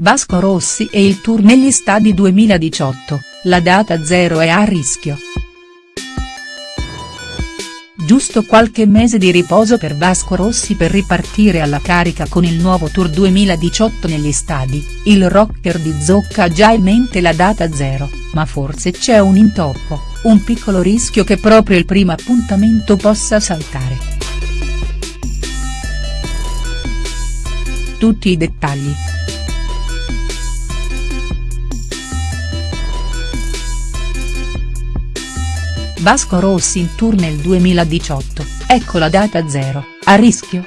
Vasco Rossi e il tour negli stadi 2018, la data zero è a rischio. Giusto qualche mese di riposo per Vasco Rossi per ripartire alla carica con il nuovo tour 2018 negli stadi, il rocker di Zocca ha già in mente la data zero, ma forse c'è un intoppo, un piccolo rischio che proprio il primo appuntamento possa saltare. Tutti i dettagli. Vasco Rossi in tour nel 2018, ecco la data zero, a rischio?.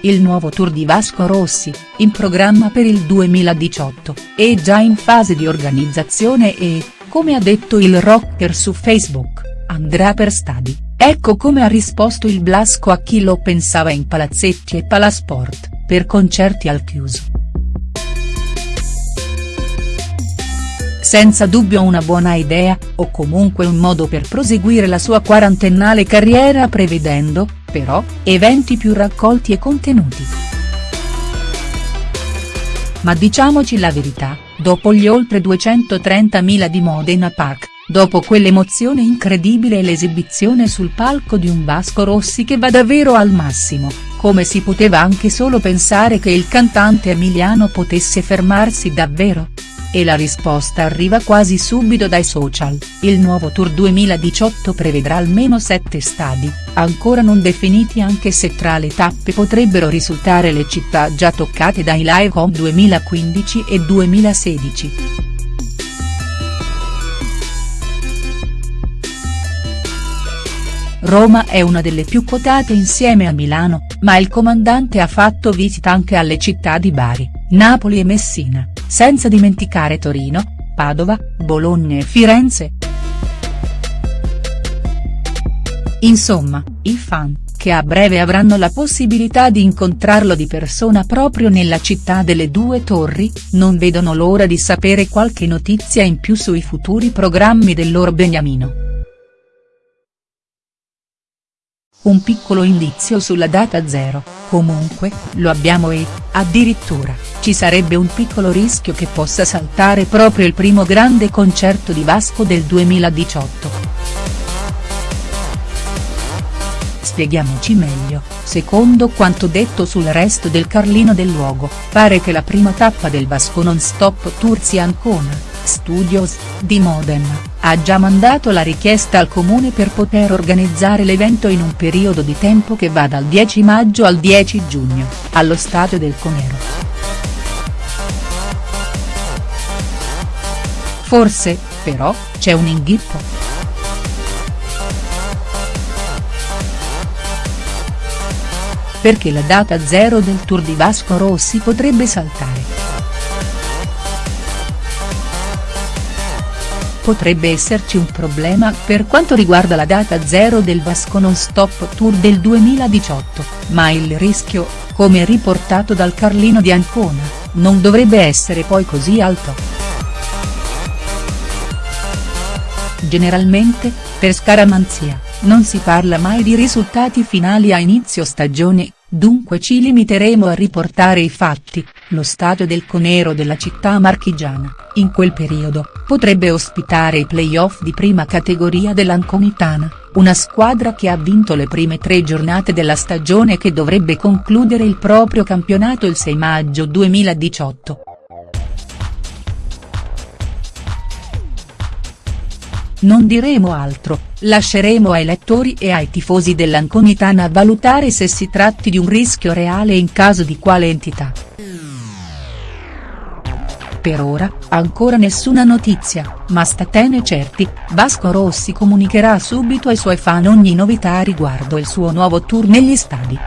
Il nuovo tour di Vasco Rossi, in programma per il 2018, è già in fase di organizzazione e, come ha detto il rocker su Facebook, andrà per stadi, ecco come ha risposto il Blasco a chi lo pensava in palazzetti e palasport, per concerti al chiuso. Senza dubbio una buona idea, o comunque un modo per proseguire la sua quarantennale carriera prevedendo, però, eventi più raccolti e contenuti. Ma diciamoci la verità, dopo gli oltre 230.000 di Modena Park, dopo quell'emozione incredibile e l'esibizione sul palco di un Vasco Rossi che va davvero al massimo, come si poteva anche solo pensare che il cantante emiliano potesse fermarsi davvero?. E la risposta arriva quasi subito dai social, il nuovo Tour 2018 prevedrà almeno sette stadi, ancora non definiti anche se tra le tappe potrebbero risultare le città già toccate dai Live Home 2015 e 2016. Roma è una delle più quotate insieme a Milano, ma il comandante ha fatto visita anche alle città di Bari, Napoli e Messina senza dimenticare Torino, Padova, Bologna e Firenze. Insomma, i fan, che a breve avranno la possibilità di incontrarlo di persona proprio nella città delle due torri, non vedono l'ora di sapere qualche notizia in più sui futuri programmi del loro beniamino. Un piccolo indizio sulla data zero, comunque, lo abbiamo e, addirittura, ci sarebbe un piccolo rischio che possa saltare proprio il primo grande concerto di Vasco del 2018. Spieghiamoci meglio, secondo quanto detto sul resto del Carlino del luogo, pare che la prima tappa del Vasco non stop tour sia Ancona Studios, di Modena, ha già mandato la richiesta al comune per poter organizzare l'evento in un periodo di tempo che va dal 10 maggio al 10 giugno, allo stadio del Conero. Forse, però, c'è un inghippo. Perché la data zero del tour di Vasco Rossi potrebbe saltare. Potrebbe esserci un problema per quanto riguarda la data zero del Vasco Non Stop Tour del 2018, ma il rischio, come riportato dal Carlino di Ancona, non dovrebbe essere poi così alto. Generalmente, per scaramanzia, non si parla mai di risultati finali a inizio stagione, dunque ci limiteremo a riportare i fatti, lo stadio del Conero della città marchigiana, in quel periodo, potrebbe ospitare i play-off di prima categoria dell'Anconitana, una squadra che ha vinto le prime tre giornate della stagione e che dovrebbe concludere il proprio campionato il 6 maggio 2018. Non diremo altro, lasceremo ai lettori e ai tifosi dell'Anconitana valutare se si tratti di un rischio reale e in caso di quale entità. Per ora, ancora nessuna notizia, ma statene certi, Vasco Rossi comunicherà subito ai suoi fan ogni novità riguardo il suo nuovo tour negli stadi.